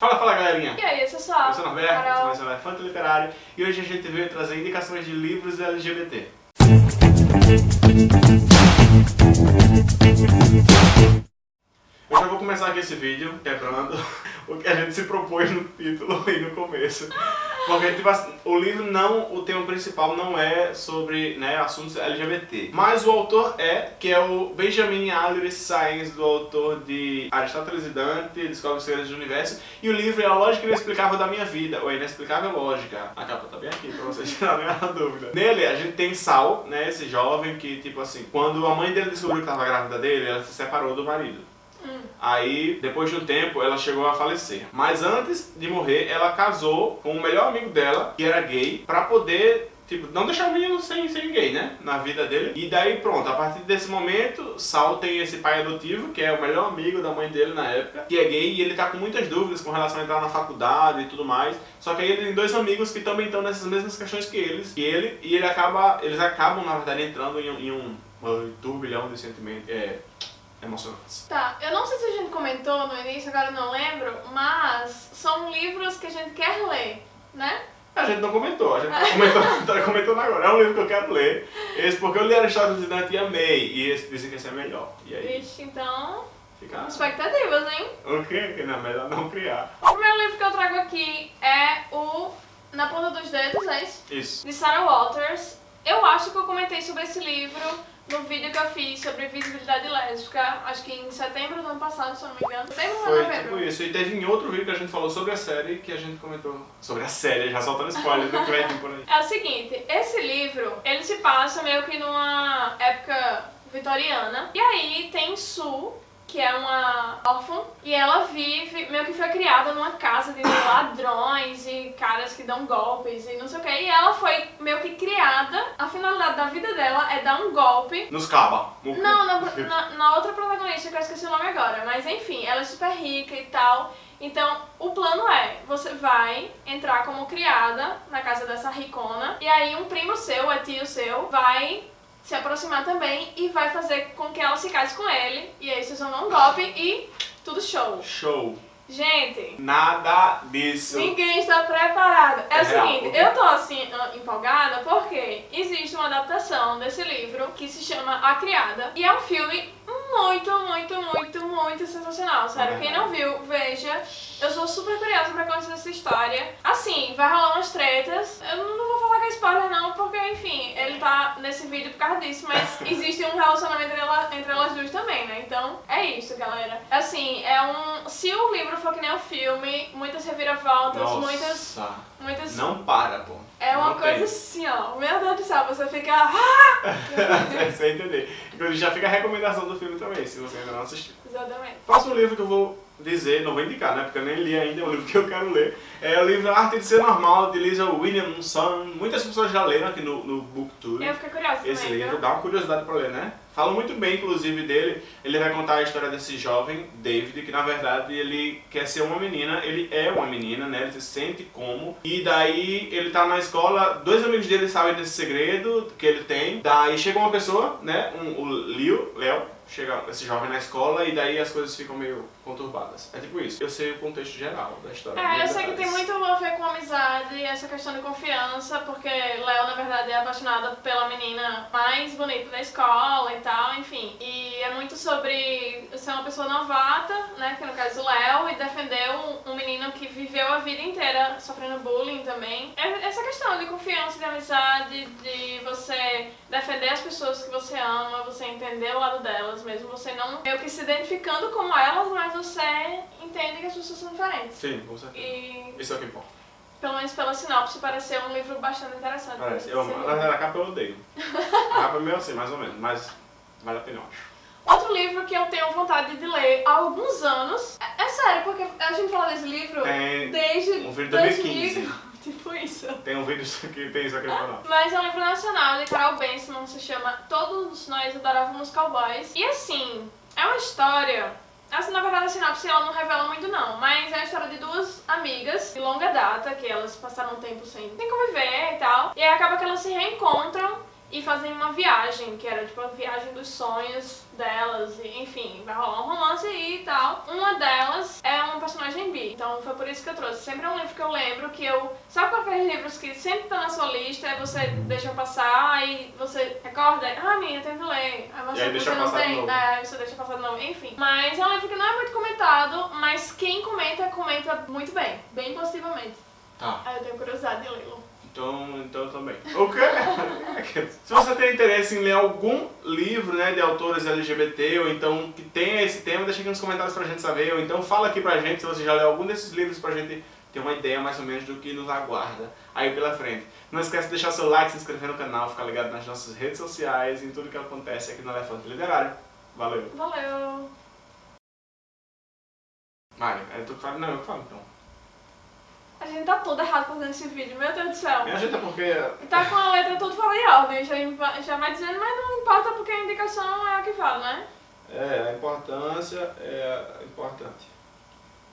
Fala, fala galerinha! E aí, pessoal? Eu sou o Norberto, Carol. sou mais um Elefante Literário e hoje a gente veio trazer indicações de livros LGBT. Eu já vou começar aqui esse vídeo quebrando o que a gente se propôs no título e no começo. Porque tipo, assim, o livro não, o tema principal não é sobre né, assuntos LGBT. Mas o autor é, que é o Benjamin Alire Sainz, do autor de Aristóteles e Dante, Descobre os Segredos do Universo. E o livro é a lógica inexplicável da minha vida, ou a inexplicável lógica. A capa tá bem aqui pra vocês tirarem a dúvida. Nele a gente tem Sal, né, esse jovem que tipo assim, quando a mãe dele descobriu que estava grávida dele, ela se separou do marido. Aí, depois de um tempo, ela chegou a falecer. Mas antes de morrer, ela casou com o melhor amigo dela, que era gay, pra poder, tipo, não deixar o menino sem, sem gay, né? Na vida dele. E daí, pronto, a partir desse momento, Sal tem esse pai adotivo, que é o melhor amigo da mãe dele na época, que é gay, e ele tá com muitas dúvidas com relação a entrar na faculdade e tudo mais. Só que aí ele tem dois amigos que também estão nessas mesmas questões que eles, que ele, e ele acaba, eles acabam, na verdade, entrando em, em um, um turbilhão de sentimentos é, emocionantes. Tá, eu não sei se a gente comentou no início, agora eu não lembro, mas são livros que a gente quer ler, né? A gente não comentou, a gente tá comentando, tá comentando agora. É um livro que eu quero ler. Esse porque eu li Aristóteles Dante e amei. E esse dizem que esse é melhor. E aí, Vixe, então, fica... expectativas, hein? O quê? Que não, melhor não criar. O primeiro livro que eu trago aqui é o Na Ponta dos Dedos, é isso? Isso. De Sarah Walters. Eu acho que eu comentei sobre esse livro no vídeo que eu fiz sobre visibilidade lésbica, acho que em setembro do ano passado, se eu não me engano. Setembro ou Foi novembro? tipo isso. E teve em outro vídeo que a gente falou sobre a série que a gente comentou. Sobre a série, já soltando spoiler do que vai vir por aí. É o seguinte, esse livro, ele se passa meio que numa época vitoriana. E aí tem Sue, que é uma órfã, e ela vive, meio que foi criada numa casa de ladrões e caras que dão golpes e não sei o que. E ela foi meio que criada, a finalidade da vida dela é dar um golpe Nos caba. não, na, na, na outra protagonista, que eu esqueci o nome agora, mas enfim, ela é super rica e tal. Então, o plano é, você vai entrar como criada na casa dessa ricona, e aí um primo seu, é tio seu, vai se aproximar também e vai fazer com que ela se case com ele, e aí vocês vão dar um golpe e tudo show. Show. Gente, Nada disso. Ninguém está preparado. É, É o real, seguinte, porque- eu tô assim empolgada porque existe uma adaptação desse livro que se chama A Criada e é um filme muito, muito, muito, muito sensacional. Sério, É quem não viu, veja. Eu sou super curiosa pra conhecer essa história. Assim, vai rolar umas tretas. Eu não vou falar que é spoiler não, porque enfim, tá nesse vídeo por causa disso, mas existe um relacionamento entre, ela- entre elas duas também, né? Então, é isso, galera. Assim, é um. Se o livro for que nem o filme, muitas reviravoltas, muitas. Nossa. Muitas. Não para, pô. É uma Não coisa tem. assim, ó. Meu Deus do céu, você fica. "Ah!" Você vai entender. Inclusive já fica a recomendação do filme também, se você ainda não assistiu. Exatamente. Próximo livro que eu vou dizer, não vou indicar, né? Porque eu nem li ainda, é um livro que eu quero ler. É o livro Arte de Ser Normal, de Lisa Williamson. Muitas pessoas já leram aqui no, no Booktube. Eu fiquei curiosa Esse também. livro dá uma curiosidade pra ler, né? Fala muito bem, inclusive, dele. Ele vai contar a história desse jovem, David, que na verdade ele quer ser uma menina, ele é uma menina, né? Ele se sente como. E daí ele tá na escola, dois amigos dele sabem desse segredo que ele tem. Daí chega uma pessoa, né? Um, o Leo, Léo, chega esse jovem na escola e daí as coisas ficam meio conturbadas. É tipo isso. Eu sei o contexto geral da história. É, eu sei que tem muito a ver com amizade, essa questão de confiança, porque Léo, na verdade, é apaixonado pela menina mais bonita da escola e tal, enfim. E é muito sobre ser uma pessoa novata, né, que no caso o Léo, e defender um, um menino que viveu a vida inteira sofrendo bullying também. É essa questão de confiança, de amizade, de você defender as pessoas que você ama, você entender o lado delas, mesmo você não meio que se identificando como elas, mas você entende que as pessoas são diferentes. Sim, com certeza. E, Isso é o que importa. pelo menos pela sinopse, pareceu um livro bastante interessante. Parece. Eu você amo. Na verdade, a capa eu odeio. A capa é meio assim, mais ou menos. Mas vale a pena, eu acho. Outro livro que eu tenho vontade de ler há alguns anos. É, é sério, porque a gente fala desse livro Tem desde um vídeo de 2000, 2015. tipo isso. Tem um vídeo que tem isso aqui no canal. Mas é um livro nacional de Carol Benson, se chama Todos Nós Adorávamos Cowboys. E assim, é uma história. Assim, na verdade, a sinopse ela não revela muito não, mas é a história de duas amigas de longa data, que elas passaram um tempo sem, sem conviver e tal. E aí acaba que elas se reencontram e fazem uma viagem, que era tipo a viagem dos sonhos delas, e, enfim, vai rolar um romance e tal. Uma delas é um personagem bi, então foi por isso que eu trouxe. Sempre é um livro que eu lembro que eu. Sabe aqueles livros que sempre tá na sua lista, aí você deixa passar, aí você recorda, ah, minha, eu tenho que ler. Aí você, E aí deixa você não tem, é, você deixa passar de novo, enfim. Mas é um livro que não é muito comentado, mas quem comenta, comenta muito bem, bem positivamente. Tá. Aí eu tenho curiosidade de lê-lo. Então, então também. O quê? Se você tem interesse em ler algum livro né, de autores LGBT, ou então que tenha esse tema, deixa aqui nos comentários pra gente saber, ou então fala aqui pra gente se você já leu algum desses livros pra gente ter uma ideia mais ou menos do que nos aguarda aí pela frente. Não esquece de deixar seu like, se inscrever no canal, ficar ligado nas nossas redes sociais e em tudo que acontece aqui no Elefante Literário. Valeu! Valeu! Mário, é tu que fala? Não, eu que falo então. A gente tá tudo errado fazendo esse vídeo, meu Deus do céu. Me ajuda porque Tá com a letra tudo fora de ordem, já, já vai dizendo, mas não importa porque a indicação é a que fala, né? é, a importância é importante.